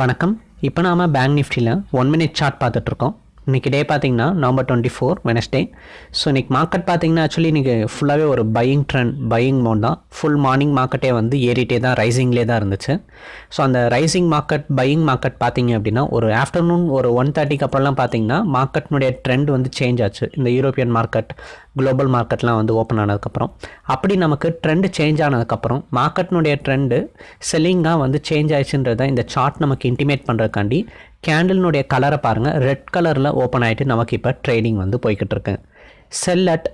வணக்கம். இப்போ நாம் பேங்க் நிஃப்டியில் ஒன் மினிட் சார்ட் பார்த்துட்ருக்கோம். இன்றைக்கி டே பார்த்தீங்கன்னா November twenty four Wednesday so இன்றைக்கி மார்க்கெட் பார்த்தீங்கன்னா ஆக்சுவலி இன்றைக்கி ஃபுல்லாகவே ஒரு பையிங் ட்ரெண்ட் பையிங் மோட் தான். ஃபுல் மார்னிங் மார்க்கெட்டே வந்து ஏறிட்டே தான் ரைசிங்லேயே தான் இருந்துச்சு. ஸோ அந்த ரைசிங் மார்க்கெட் பையிங் மார்க்கெட் பார்த்தீங்க அப்படின்னா ஒரு ஆஃப்டர்நூன் ஒரு ஒன் தேர்ட்டிக்கு அப்புறம்லாம் பார்த்தீங்கன்னா மார்க்கெட்னுடைய ட்ரெண்ட் வந்து சேஞ்ச் ஆச்சு. இந்த யூரோப்பியன் மார்க்கெட் குளோபல் மார்க்கெட்லாம் வந்து ஓப்பன் ஆனதுக்கப்புறம் அப்படி நமக்கு ட்ரெண்டு சேஞ்ச் ஆனதுக்கப்புறம் மார்க்கெட்னுடைய ட்ரெண்டு செல்லிங்காக வந்து சேஞ்ச் ஆயிடுச்சுன்றதை இந்த சார்ட் நமக்கு இன்டிமேட் பண்ணுறதுக்காண்டி கேண்டில்னுடைய கலரை பாருங்கள் ரெட் கலரில் ஓப்பன் ஆகிட்டு நமக்கு இப்போ ட்ரேடிங் வந்து போய்கிட்டு இருக்கு. Sell at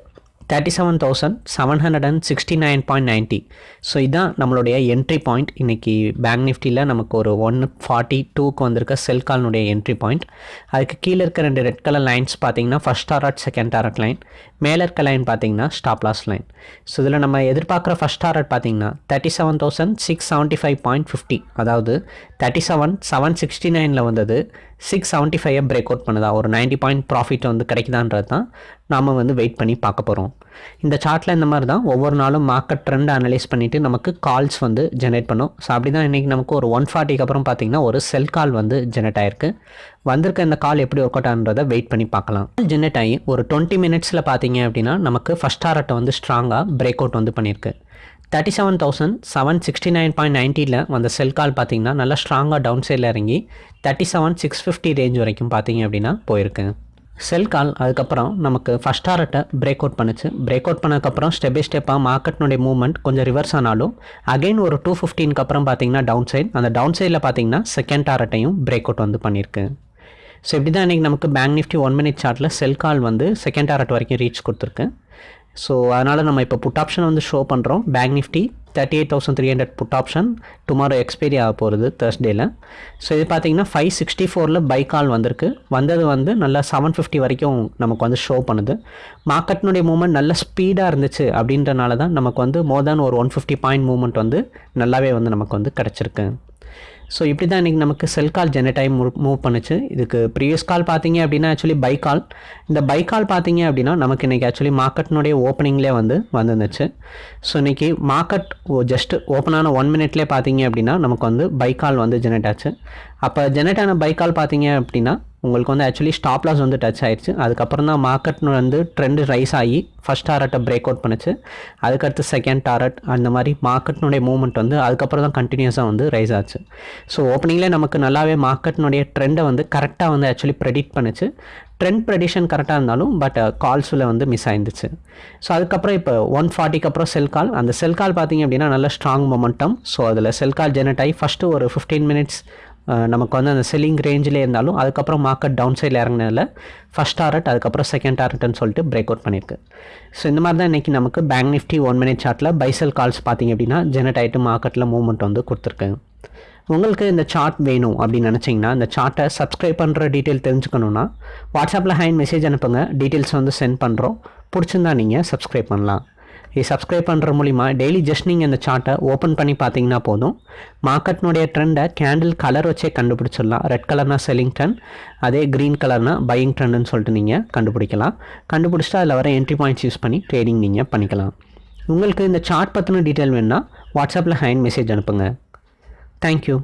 thirty seven thousand seven hundred and sixty nine point ninety so இதுதான் நம்மளுடைய என்ட்ரி பாயிண்ட் இன்றைக்கி பேங்க் நிஃப்டியில் நமக்கு ஒரு ஒன் ஃபார்ட்டி டூக்கு வந்திருக்க செல் கால்னுடைய என்ட்ரி பாயிண்ட் அதுக்கு கீழே இருக்க ரெண்டு ரெட் கலர் லைன்ஸ் பார்த்தீங்கன்னா first target second target line மேலே இருக்க லைன் பார்த்தீங்கன்னா ஸ்டாப் லாஸ் லைன் ஸோ இதில் நம்ம எதிர்பார்க்குற ஃபஸ்ட் டாரட் பார்த்தீங்கன்னா thirty seven thousand six seventy five point fifty அதாவது தேர்ட்டி செவன் செவன் சிக்ஸ்டி நைனில் வந்தது சிக்ஸ் செவன்ட்டி ஃபைவை பிரேக் அவுட் பண்ணுதா? ஒரு நைன்ட்டி பாயிண்ட் ப்ராஃபிட் வந்து கிடைக்குதான்றது தான் நாம் வந்து வெயிட் பண்ணி பார்க்க போகிறோம் இந்த சார்ட்டில் இந்த மாதிரி தான் ஒவ்வொரு நாளும் மார்க்கெட் ட்ரெண்ட் அனலைஸ் பண்ணிவிட்டு நமக்கு கால்ஸ் வந்து ஜெனரேட் பண்ணும். ஸோ அப்படி தான் இன்றைக்கி நமக்கு ஒரு ஒன் ஃபார்ட்டிக்கு அப்புறம் பார்த்திங்கன்னா ஒரு செல் கால் வந்து ஜெனரேட் ஆயிருக்கு. வந்திருக்க இந்த கால் எப்படி ஒர்க் அவுட் ஆனதை வெயிட் பண்ணி பார்க்கலாம். ஜெனரேட் ஆகி ஒரு டுவெண்ட்டி மினிட்ஸில் பார்த்தீங்க அப்படின்னா நமக்கு ஃபஸ்ட் டாரட்டை வந்து ஸ்ட்ராங்காக பிரேக் அவுட் வந்து பண்ணியிருக்கு. Thirty seven thousand seven sixty nine point நைன்ட்டியில் வந்த செல் கால் பார்த்தீங்கன்னா நல்லா ஸ்ட்ராங்காக டவுன் சைடில் இறங்கி thirty seven six fifty range வரைக்கும் பார்த்தீங்க அப்படின்னா போயிருக்கு. செல் கால் அதுக்கப்புறம் நமக்கு ஃபஸ்ட் டாரட்டை பிரேக் அவுட் பண்ணுச்சு. பிரேக் அவுட் பண்ணதுக்கப்புறம் ஸ்டெப் பை ஸ்டெப்பாக மார்க்கெட்னுடைய மூவ்மெண்ட் கொஞ்சம் ரிவர்ஸ் ஆனாலும் அகைன் ஒரு டூ ஃபிஃப்டீனுக்கு அப்புறம் பார்த்தீங்கன்னா டவுன் சைட் அந்த டவுன் சைடில் பார்த்தீங்கன்னா செகண்ட் டாரட்டையும் பிரேக் அவுட் வந்து பண்ணியிருக்கு. ஸோ இப்படி தான் இன்றைக்கி நமக்கு பேங்க் நிஃப்டி ஒன் மினிட் சார்ட்டில் செல் கால் வந்து செகண்ட் டாரட் வரைக்கும் ரீச் கொடுத்துருக்கு. ஸோ அதனால் நம்ம இப்போ புட் ஆப்ஷன் வந்து ஷோ பண்ணுறோம் Bank Nifty thirty eight thousand three hundred put option tomorrow expiry ஆக போகிறது தேர்ஸ்டேயில் ஸோ இது பார்த்தீங்கன்னா ஃபைவ் சிக்ஸ்டி ஃபோரில் பை கால் வந்திருக்கு. வந்தது வந்து நல்லா செவன் ஃபிஃப்டி வரைக்கும் நமக்கு வந்து ஷோ பண்ணுது. மார்க்கெட்னுடைய மூவ்மெண்ட் நல்ல ஸ்பீடாக இருந்துச்சு அப்படின்றனால தான் நமக்கு வந்து மோர் தேன் ஒரு ஒன் ஃபிஃப்டி பாயிண்ட் மூவ்மெண்ட் வந்து நல்லாவே வந்து நமக்கு வந்து கிடச்சிருக்கு. ஸோ இப்படி தான் இன்றைக்கி நமக்கு செல் கால் ஜெனரேட் ஆகி மூவ் மூவ் பண்ணுச்சு. இதுக்கு ப்ரீவியஸ் கால் பார்த்தீங்க அப்படின்னா ஆக்சுவலி பை கால் இந்த பை கால் பார்த்தீங்க அப்படின்னா நமக்கு இன்றைக்கி ஆக்சுவலி மார்க்கெட்னுடைய ஓப்பனிங்லேயே வந்து வந்துருந்துச்சு. ஸோ இன்றைக்கி மார்க்கெட் ஜஸ்ட் ஓப்பனான ஒன் மினிட்லேயே பார்த்தீங்க அப்படின்னா நமக்கு வந்து பை கால் வந்து ஜெனரேட் ஆச்சு. அப்போ ஜெனரேட் ஆன பை கால் பார்த்தீங்க அப்படின்னா உங்களுக்கு வந்து ஆக்சுவலி ஸ்டாப் லாஸ் வந்து டச் ஆயிடுச்சு. அதுக்கப்புறம் தான் மார்க்கெட் வந்து ட்ரெண்டு ரைஸ் ஆகி ஃபஸ்ட் டாரட்டை பிரேக் அவுட் பண்ணுச்சு. அதுக்கடுத்து செகண்ட் டாரட் அந்த மாதிரி மார்க்கெட்னுடைய மூவ்மெண்ட் வந்து அதுக்கப்புறம் தான் கண்டினியூஸாக வந்து ரைஸ் ஆச்சு. ஸோ ஓப்பனிங்லேயே நமக்கு நல்லாவே மார்க்கெட்னுடைய ட்ரெண்டை வந்து கரெக்டாக வந்து ஆக்சுவலி ப்ரெடிக்ட் பண்ணுச்சு. ட்ரெண்ட் ப்ரெடிஷன் கரெக்டாக இருந்தாலும் பட் கால்ஸில் uh, வந்து மிஸ் ஆயிருந்துச்சு. ஸோ அதுக்கப்புறம் இப்போ ஒன் ஃபார்ட்டிக்கு அப்புறம் செல் கால் அந்த செல் கால் பார்த்தீங்க அப்படின்னா நல்ல ஸ்ட்ராங் மொமெண்டம் ஸோ அதில் செல் கால் ஜெனரேட் ஆகி ஃபஸ்ட்டு ஒரு ஃபிஃப்டீன் மினிட்ஸ் நமக்கு வந்து அந்த செல்லிங் ரேஞ்சிலே இருந்தாலும் அதுக்கப்புறம் மார்க்கெட் டவுன் சைடில் இறங்கினதில் ஃபஸ்ட் டாரட் அதுக்கப்புறம் செகண்ட் டாரட்னு சொல்லிட்டு பிரேக் அவுட் பண்ணியிருக்கு. ஸோ இந்த மாதிரி தான் இன்றைக்கி நமக்கு பேங்க் நிஃப்டி ஒன் மினிட் சார்ட்டில் பைசல் கால்ஸ் பார்த்தீங்க அப்படின்னா ஜெனரேட் ஆகிட்டு மார்க்கெட்டில் மூவ்மெண்ட் வந்து கொடுத்துருக்கு. உங்களுக்கு இந்த சார்ட் வேணும் அப்படின்னு நினச்சிங்கன்னா இந்த சார்ட்டை சப்ஸ்கிரைப் பண்ணுற டீட்டெயில் தெரிஞ்சுக்கணுன்னா வாட்ஸ்அப்பில் ஹேண்ட் மெசேஜ் அனுப்புங்க. டீட்டெயில்ஸ் வந்து சென்ட் பண்ணுறோம் பிடிச்சிருந்தா நீங்கள் சப்ஸ்கிரைப் பண்ணலாம். இது சப்ஸ்கிரைப் பண்ணுற மூலிமா டெய்லி ஜஸ்ட் நீங்கள் இந்த சார்ட்டை ஓப்பன் பண்ணி பார்த்தீங்கன்னா போதும். மார்க்கெட்னுடைய ட்ரெண்டை கேண்டில் கலர் வச்சே கண்டுபிடிச்சிடலாம். ரெட் கலர்னா செல்லிங் ட்ரெண்ட் அதே க்ரீன் கலர்னா பையிங் ட்ரெண்டுன்னு சொல்லிட்டு நீங்கள் கண்டுபிடிக்கலாம். கண்டுபிடிச்சிட்டு அதில் வர என்ட்ரி பாயிண்ட்ஸ் யூஸ் பண்ணி ட்ரேடிங் நீங்கள் பண்ணிக்கலாம். உங்களுக்கு இந்த சார்ட் பற்றின டீட்டெயில் வேணுன்னா வாட்ஸ்அப்பில் ஹேண்ட் மெசேஜ் அனுப்புங்க. தேங்க்யூ